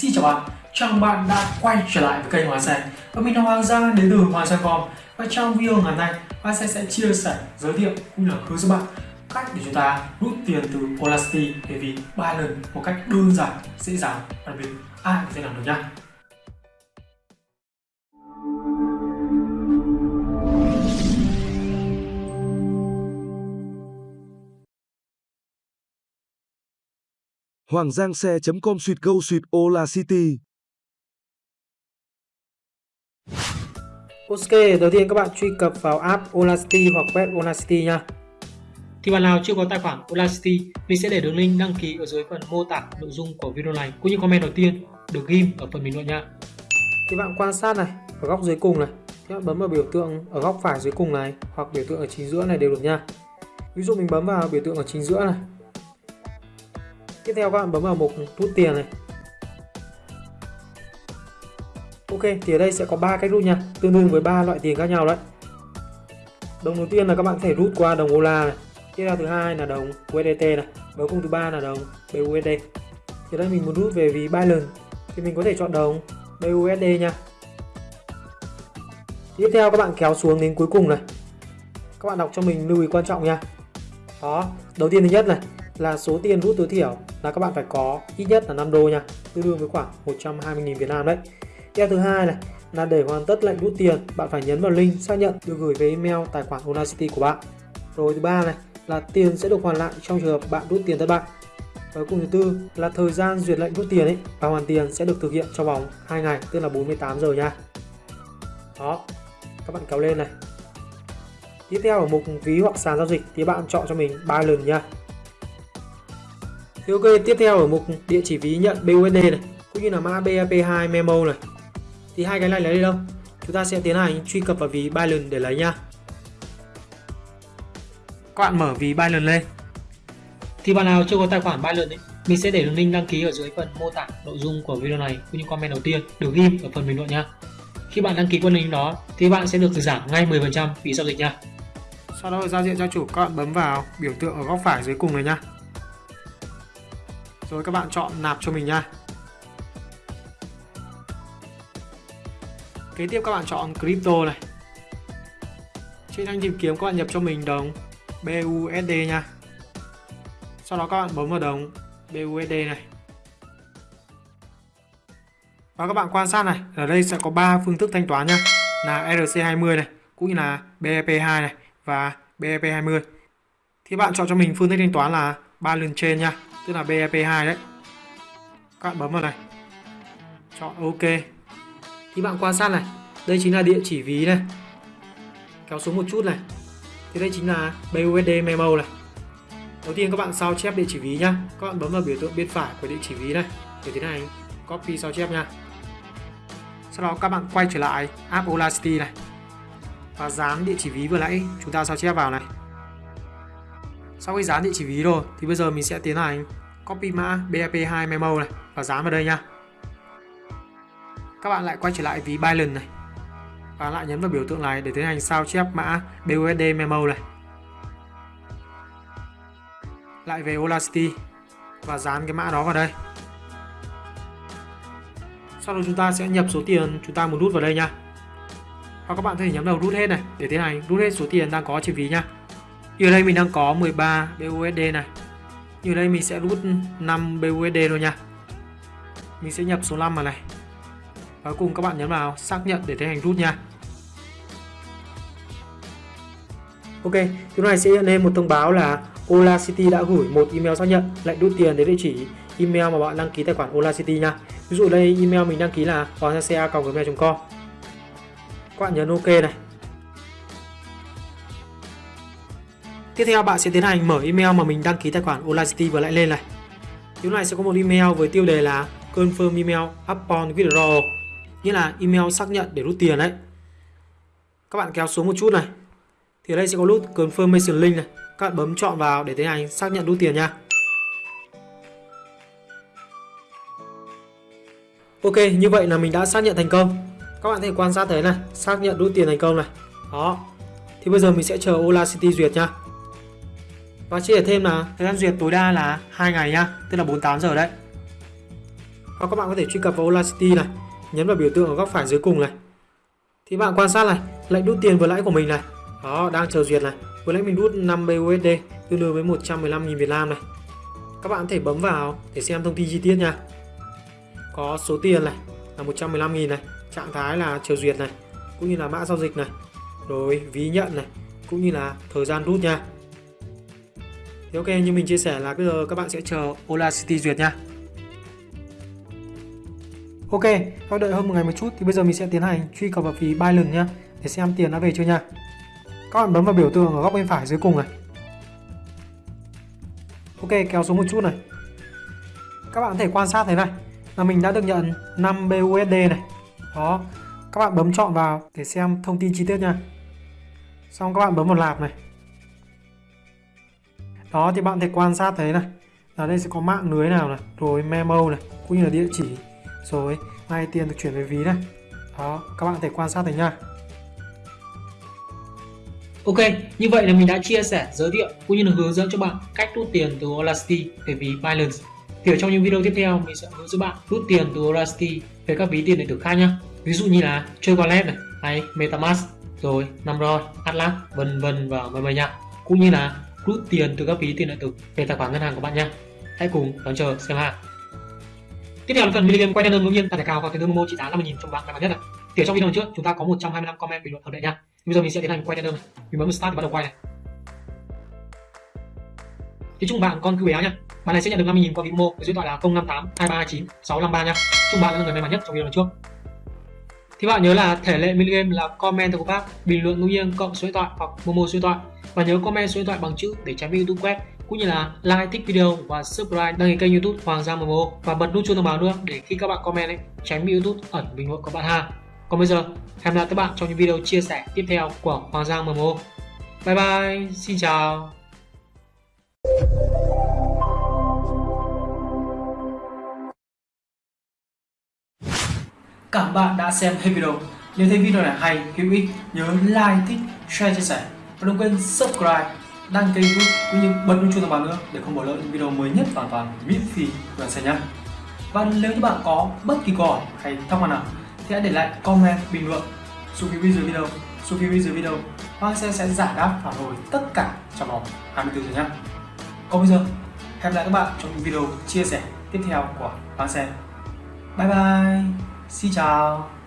Xin chào bạn, chào mừng bạn đã quay trở lại với kênh Hoàng Xe Và mình là Hoàng Giang đến từ Hoàng Xe.com Và trong video ngày hôm nay, Hoàng Xe sẽ chia sẻ, giới thiệu cũng như là hướng dẫn bạn cách để chúng ta rút tiền từ Audacity để vì ba lần một cách đơn giản, dễ dàng và biệt ai cũng sẽ làm được nha. Hoàng Giang xe.com suýt go suýt Ola City. Ok, đầu tiên các bạn truy cập vào app Audacity hoặc web Audacity nha. Thì bạn nào chưa có tài khoản Audacity, mình sẽ để đường link đăng ký ở dưới phần mô tả nội dung của video này cũng như comment đầu tiên được ghim ở phần bình luận nha. Thì bạn quan sát này, ở góc dưới cùng này, thì bạn bấm vào biểu tượng ở góc phải dưới cùng này hoặc biểu tượng ở chính giữa này đều được nha. Ví dụ mình bấm vào biểu tượng ở chính giữa này tiếp theo các bạn bấm vào mục rút tiền này. Ok, thì ở đây sẽ có ba cách rút nha. Tương đương với ba loại tiền khác nhau đấy. Đồng đầu tiên là các bạn có thể rút qua đồng đô la này. Tiếp theo thứ hai là đồng USDT này. Và cùng thứ ba là đồng BUSD thì đây mình muốn rút về ví Binance thì mình có thể chọn đồng BUSD nha. Tiếp theo các bạn kéo xuống đến cuối cùng này. Các bạn đọc cho mình lưu ý quan trọng nha. Đó, đầu tiên thứ nhất này là số tiền rút tối thiểu là các bạn phải có ít nhất là 5 đô nha. Tương đương với khoảng 120.000 Việt Nam đấy. Theo thứ hai này là để hoàn tất lệnh rút tiền, bạn phải nhấn vào link xác nhận được gửi về email tài khoản Audacity của bạn. Rồi thứ ba này là tiền sẽ được hoàn lại trong trường hợp bạn rút tiền thất bại. Và cùng thứ tư là thời gian duyệt lệnh rút tiền ấy, và hoàn tiền sẽ được thực hiện trong vòng 2 ngày, tức là 48 giờ nha. Đó, các bạn kéo lên này. Tiếp theo ở mục ví hoặc sàn giao dịch thì bạn chọn cho mình ba lần nha thì ok, tiếp theo ở mục địa chỉ ví nhận BUSD này, cũng như là mã BAP2 memo này. Thì hai cái này lấy đi đâu? Chúng ta sẽ tiến hành truy cập vào ví Binance để lấy nha. Các bạn mở ví Binance lên. Thì bạn nào chưa có tài khoản Binance ấy, mình sẽ để đường link đăng ký ở dưới phần mô tả nội dung của video này cũng như comment đầu tiên được ghim ở phần bình luận nha. Khi bạn đăng ký qua link đó thì bạn sẽ được giảm ngay 10% phí giao dịch nha. Sau đó ở giao diện gia chủ các bạn bấm vào biểu tượng ở góc phải dưới cùng này nha rồi các bạn chọn nạp cho mình nha. Kế tiếp các bạn chọn crypto này. Trên thanh tìm kiếm các bạn nhập cho mình đồng BUSD nha. Sau đó các bạn bấm vào đồng BUSD này. Và các bạn quan sát này, ở đây sẽ có 3 phương thức thanh toán nha. Là RC20 này, cũng như là BEP2 này và BEP20 thì bạn chọn cho mình phương thức thanh toán là ba lần trên nha tức là BEP2 đấy. Các bạn bấm vào này. Chọn OK. Thì bạn quan sát này. Đây chính là địa chỉ ví này. Kéo xuống một chút này. Thì đây chính là BUSD memo này. Đầu tiên các bạn sao chép địa chỉ ví nhá. Các bạn bấm vào biểu tượng bên phải của địa chỉ ví này. Để tiến hành copy sao chép nha sau đó các bạn quay trở lại app Olacity này. Và dán địa chỉ ví vừa nãy. Chúng ta sao chép vào này sau khi dán địa chỉ ví rồi, thì bây giờ mình sẽ tiến hành copy mã BAP2 memo này và dán vào đây nha. Các bạn lại quay trở lại ví Binance này và lại nhấn vào biểu tượng này để tiến hành sao chép mã BUSD memo này. Lại về Olacity và dán cái mã đó vào đây. Sau đó chúng ta sẽ nhập số tiền chúng ta muốn rút vào đây nha. và các bạn có thể nhấn vào rút hết này để tiến hành rút hết số tiền đang có trên ví nha. Như đây mình đang có 13 BUSD này. Như đây mình sẽ rút 5 BUSD rồi nha. Mình sẽ nhập số 5 vào này. Và cùng các bạn nhấn vào xác nhận để tiến hành rút nha. Ok, thứ này sẽ hiện lên một thông báo là Ola City đã gửi một email xác nhận lệnh rút tiền đến địa chỉ email mà bạn đăng ký tài khoản Ola City nha. Ví dụ đây email mình đăng ký là hoàng gmail com Các bạn nhấn OK này. Tiếp theo bạn sẽ tiến hành mở email mà mình đăng ký tài khoản Olacity vừa lại lên này. Lúc này sẽ có một email với tiêu đề là confirm email upon withdrawal, nghĩa là email xác nhận để rút tiền đấy. Các bạn kéo xuống một chút này. Thì ở đây sẽ có nút confirmation link này. Các bạn bấm chọn vào để tiến hành xác nhận rút tiền nha. Ok, như vậy là mình đã xác nhận thành công. Các bạn có thể quan sát thấy này, xác nhận rút tiền thành công này. Đó. Thì bây giờ mình sẽ chờ Olacity duyệt nha. Và chia sẻ thêm là thời gian duyệt tối đa là 2 ngày nhá, tức là 48 giờ đấy. hoặc các bạn có thể truy cập vào Olacity này nhấn vào biểu tượng ở góc phải dưới cùng này. Thì bạn quan sát này lệnh rút tiền vừa lãi của mình này. Đó đang chờ duyệt này. Vừa nãy mình rút 5 BUSD tương đương với 115.000 Việt Nam này. Các bạn có thể bấm vào để xem thông tin chi tiết nha. Có số tiền này là 115.000 này trạng thái là chờ duyệt này cũng như là mã giao dịch này rồi ví nhận này cũng như là thời gian rút nha thì ok như mình chia sẻ là bây giờ các bạn sẽ chờ Ola City duyệt nha Ok, các đợi hơn một ngày một chút thì bây giờ mình sẽ tiến hành truy cập vào phí Binance nhá để xem tiền đã về chưa nha. Các bạn bấm vào biểu tượng ở góc bên phải dưới cùng này. Ok, kéo xuống một chút này. Các bạn có thể quan sát thấy này là mình đã được nhận 5 BUSD này. Đó, các bạn bấm chọn vào để xem thông tin chi tiết nha. Xong các bạn bấm vào lạp này. Đó thì bạn thể quan sát thấy này. Ở đây sẽ có mạng lưới nào này, rồi memo này, cũng như là địa chỉ rồi ngay tiền được chuyển về ví này đó các bạn thể quan sát thấy nha Ok, như vậy là mình đã chia sẻ, giới thiệu cũng như là hướng dẫn cho bạn cách rút tiền từ Audacity về ví Binance. Thì ở trong những video tiếp theo mình sẽ hướng dẫn bạn rút tiền từ Audacity về các ví tiền điện tử khác nhé. Ví dụ như là chơi Wallet này, hay MetaMask, rồi Namrod, Atlas, vân vân và vân vân nha. Cũng như là rút tiền từ các ví tiền điện tử về tài khoản ngân hàng của bạn nha. Hãy cùng đón chờ xem hàng. Tiếp theo là phần million quay đơn ngẫu nhiên tài cao và tiền lương Momo trị giá 50.000 trong bảng may mắn nhất này. Thì ở trong video trước chúng ta có 125 comment bình luận hợp lệ nha. Bây giờ mình sẽ tiến hành quay đơn này. Mình bấm start để bắt đầu quay này. Thì chúc bạn con cứ béo nha. Bạn này sẽ nhận được 50.000 qua Vimo với số điện thoại là 058 239 653 nha. Chúc bạn là người may mắn nhất trong video lần trước. Thì bạn nhớ là thể lệ minigame là comment của Pháp, bình luận ngẫu nhiên cộng số điện thoại hoặc Momo số điện thoại và nhớ comment số điện thoại bằng chữ để tránh bị YouTube quét cũng như là like thích video và subscribe đăng ký kênh youtube Hoàng Giang MMO và bật nút chuông thông báo nữa để khi các bạn comment ấy tránh bị youtube ẩn bình luận của bạn ha. Còn bây giờ hẹn gặp lại các bạn trong những video chia sẻ tiếp theo của Hoàng Giang MMO bye bye xin chào. Cảm bạn đã xem hết video. Nếu thấy video này hay, hữu ích, nhớ like, thích, share, chia sẻ và đừng quên subscribe, đăng ký youtube cũng như bật nút chuông thông báo nữa để không bỏ lỡ những video mới nhất hoàn toàn miễn phí của anh nhé và nếu như bạn có bất kỳ câu hỏi hay thắc mắc nào thì hãy để lại comment bình luận. Xuống phía dưới video xuống phía dưới video. Anh sẽ sẽ giải đáp phản hồi tất cả trong vòng 24 giờ nhé. Còn bây giờ, hẹn gặp lại các bạn trong những video chia sẻ tiếp theo của Hoàng Xe. Bye bye, xin chào.